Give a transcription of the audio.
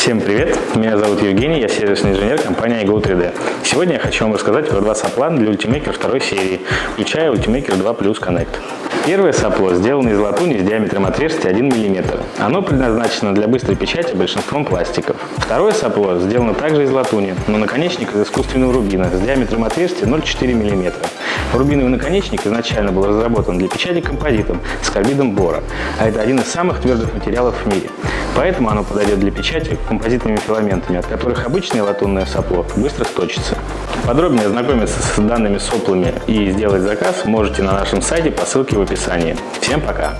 Всем привет! Меня зовут Евгений, я сервисный инженер компании iGo3D. Сегодня я хочу вам рассказать про два сопла для Ultimaker второй серии, включая Ultimaker 2 Plus Connect. Первое сопло сделано из латуни с диаметром отверстия 1 мм. Оно предназначено для быстрой печати большинством пластиков. Второе сопло сделано также из латуни, но наконечник из искусственного рубина с диаметром отверстия 0,4 мм. Рубиновый наконечник изначально был разработан для печати композитом с карбидом бора, а это один из самых твердых материалов в мире. Поэтому оно подойдет для печати композитными филаментами, от которых обычное латунное сопло быстро сточится. Подробнее ознакомиться с данными соплами и сделать заказ можете на нашем сайте по ссылке в описании. Всем пока!